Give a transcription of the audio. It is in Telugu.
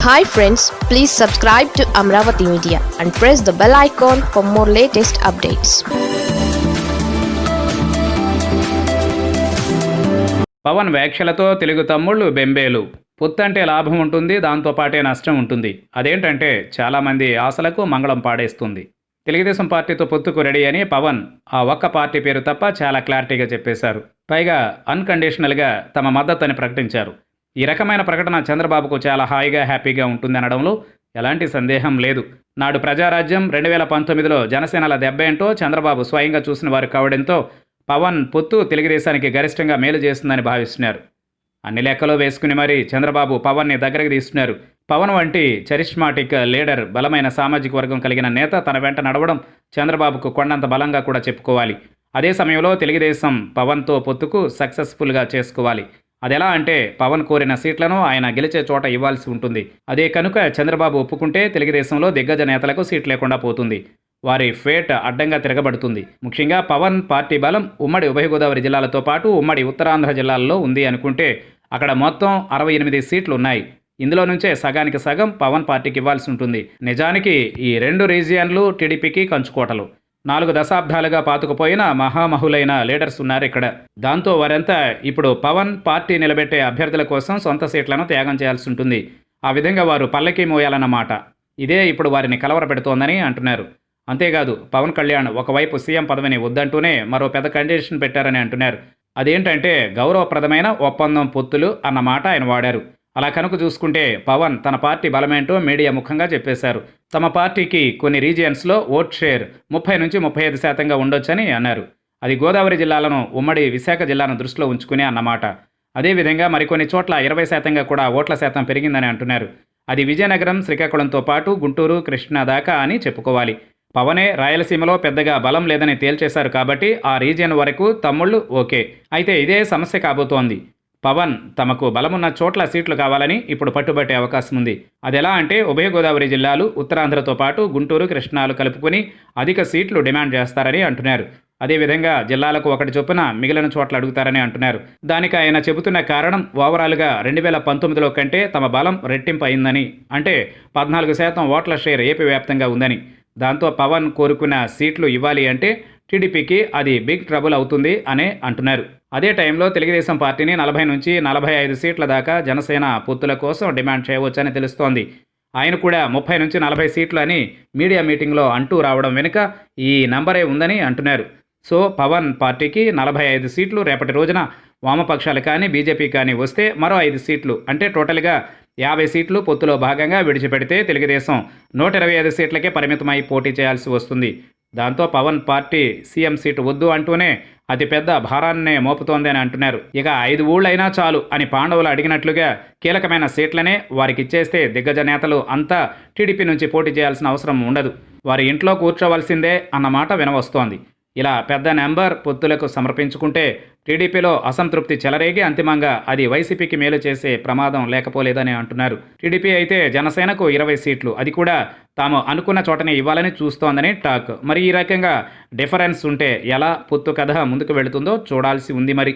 Hi friends please subscribe to Amaravati media and press the bell icon for more latest updates Pawan వ్యాఖ్యలతో తెలుగు తమ్ముళ్ళు బెంబేలు. పొత్తంటే లాభం ఉంటుంది దాంతోపాటే నష్టం ఉంటుంది. అదేంటంటే చాలామంది ఆశలకు మంగళం పాడేస్తుంది. తెలుగుదేశం పార్టీతో పొత్తుకు రెడీ అని పవన్ ఆ ఒక్క పార్టీ పేరు తప్ప చాలా క్లారిటీగా చెప్పేశారు. పైగా అన్కండిషనల్గా తమ మద్దతుని ప్రకటించారు. ఈ రకమైన ప్రకటన చంద్రబాబుకు చాలా హాయిగా హ్యాపీగా ఉంటుందనడంలో ఎలాంటి సందేహం లేదు. నాడు ప్రజారాజ్యం రెండు వేల పంతొమ్మిదిలో జనసేనల దెబ్బేంటో చంద్రబాబు స్వయంగా చూసిన వారు కావడంతో పవన్ పొత్తు తెలుగుదేశానికి గరిష్టంగా మేలు చేస్తుందని భావిస్తున్నారు. అన్ని లెక్కలో వేసుకుని మరీ చంద్రబాబు పవన్ని దగ్గరకు తీస్తున్నారు. పవన్ వంటి చరిష్మాటిక్ లీడర్ బలమైన సామాజిక వర్గం కలిగిన నేత తన వెంట నడవడం చంద్రబాబుకు కొండంత బలంగా కూడా చెప్పుకోవాలి. అదే సమయంలో తెలుగుదేశం పవన్తో పొత్తుకు సక్సెస్ఫుల్గా చేసుకోవాలి. అదెలా అంటే పవన్ కోరిన సీట్లను ఆయన గెలిచే చోట ఇవ్వాల్సి ఉంటుంది. అదే కనుక చంద్రబాబు ఒప్పుకుంటే తెలుగుదేశంలో దిగ్గజ నేతలకు సీట్ లేకుండా పోతుంది. వారి ఫేట్ అడ్డంగా తిరగబడుతుంది. ముఖ్యంగా పవన్ పార్టీ బలం ఉమ్మడి ఉభయ గోదావరి జిల్లాలతో పాటు ఉమ్మడి ఉత్తరాంధ్ర జిల్లాల్లో ఉంది అనుకుంటే అక్కడ మొత్తం అరవై ఎనిమిది సీట్లు ఉన్నాయి. ఇందులో నుంచే సగానికి సగం పవన్ పార్టీకి ఇవ్వాల్సి ఉంటుంది. నిజానికి ఈ రెండు రీజియన్లు టీడీపీకి కంచుకోటలు. నాలుగు దశాబ్దాలుగా పాతుకుపోయిన మహామహులైన లీడర్స్ ఉన్నారు ఇక్కడ. దాంతో వారంతా ఇప్పుడు పవన్ పార్టీ నిలబెట్టే అభ్యర్థుల కోసం సొంత సీట్లను త్యాగం చేయాల్సి ఉంటుంది. ఆ విధంగా వారు పల్లకి మోయాలన్నమాట. ఇదే ఇప్పుడు వారిని కలవరపెడుతోందని అంటున్నారు. అంతేకాదు పవన్ కళ్యాణ్ ఒకవైపు సీఎం పదవిని వద్దంటూనే మరో పెద్ద కండిషన్ పెట్టారని అంటున్నారు. అదేంటంటే గౌరవప్రదమైన ఒప్పందం పొత్తులు అన్నమాట ఆయన వాడారు. అలా కనుక చూసుకుంటే పవన్ తన పార్టీ బలమేంటో మీడియా ముఖంగా చెప్పేశారు. తమ పార్టీకి కొన్ని రీజియన్స్లో ఓట్ షేర్ ముప్పై నుంచి ముప్పై ఐదు శాతంగా ఉండొచ్చని అన్నారు. అది గోదావరి జిల్లాలను ఉమ్మడి విశాఖ జిల్లాను దృష్టిలో ఉంచుకునే అన్నమాట. అదేవిధంగా మరికొన్ని చోట్ల ఇరవై శాతంగా కూడా ఓట్ల శాతం పెరిగిందని అంటున్నారు. అది విజయనగరం శ్రీకాకుళంతో పాటు గుంటూరు కృష్ణా దాకా అని చెప్పుకోవాలి. పవనే రాయలసీమలో పెద్దగా బలం లేదని తేల్చేశారు కాబట్టి ఆ రీజియన్ వరకు తమ్ముళ్ళు ఓకే. అయితే ఇదే సమస్య కాబోతోంది. పవన్ తమకు బలమున్న చోట్ల సీట్లు కావాలని ఇప్పుడు పట్టుబట్టే అవకాశం ఉంది. అదెలా అంటే ఉభయ గోదావరి జిల్లాలు ఉత్తరాంధ్రతో పాటు గుంటూరు కృష్ణాలు కలుపుకుని అధిక సీట్లు డిమాండ్ చేస్తారని అంటున్నారు. అదేవిధంగా జిల్లాలకు ఒకటి చొప్పున మిగిలిన చోట్ల అడుగుతారని అంటున్నారు. దానికి ఆయన చెబుతున్న కారణం ఓవరాల్గా రెండు వేల పంతొమ్మిదిలో కంటే తమ బలం రెట్టింపు అయిందని అంటే పద్నాలుగు శాతం ఓట్ల షేర్ ఏపీ వ్యాప్తంగా ఉందని. దాంతో పవన్ కోరుకున్న సీట్లు ఇవ్వాలి అంటే టీడీపీకి అది బిగ్ ట్రబుల్ అవుతుంది అనే అంటున్నారు. అదే టైంలో తెలుగుదేశం పార్టీని నలభై నుంచి నలభై ఐదు సీట్ల దాకా జనసేన పొత్తుల కోసం డిమాండ్ చేయవచ్చని తెలుస్తోంది. ఆయన కూడా ముప్పై నుంచి నలభై సీట్లు అని మీడియా మీటింగ్లో అంటూ రావడం వెనుక ఈ నంబరే ఉందని అంటున్నారు. సో పవన్ పార్టీకి నలభై ఐదు సీట్లు రేపటి రోజున వామపక్షాలు కానీ బీజేపీ కానీ వస్తే మరో ఐదు సీట్లు. అంటే టోటల్గా యాభై సీట్లు పొత్తులో భాగంగా విడిచిపెడితే తెలుగుదేశం నూట ఇరవై ఐదు సీట్లకే పరిమితమై పోటీ చేయాల్సి వస్తుంది. దాంతో పవన్ పార్టీ సీఎం సీటు వద్దు అంటూనే అతిపెద్ద భారాన్నే మోపుతోంది అని అంటున్నారు. ఇక ఐదు ఊళ్ళైనా చాలు అని పాండవులు అడిగినట్లుగా కీలకమైన సీట్లనే వారికి ఇచ్చేస్తే దిగ్గజ నేతలు అంతా టీడీపీ నుంచి పోటీ చేయాల్సిన అవసరం ఉండదు. వారి ఇంట్లో కూర్చోవలసిందే అన్నమాట వినవస్తోంది. ఇలా పెద్ద నెంబర్ పొత్తులకు సమర్పించుకుంటే టీడీపీలో అసంతృప్తి చెలరేగి అంతిమంగా అది వైసీపీకి మేలు చేసే ప్రమాదం లేకపోలేదని అంటున్నారు. టీడీపీ అయితే జనసేనకు ఇరవై సీట్లు. అది కూడా తాము అనుకున్న చోటనే ఇవ్వాలని చూస్తోందని టాక్. మరి ఈ రకంగా డిఫరెన్స్ ఉంటే ఎలా పొత్తు కథ ముందుకు వెళుతుందో చూడాల్సి ఉంది మరి.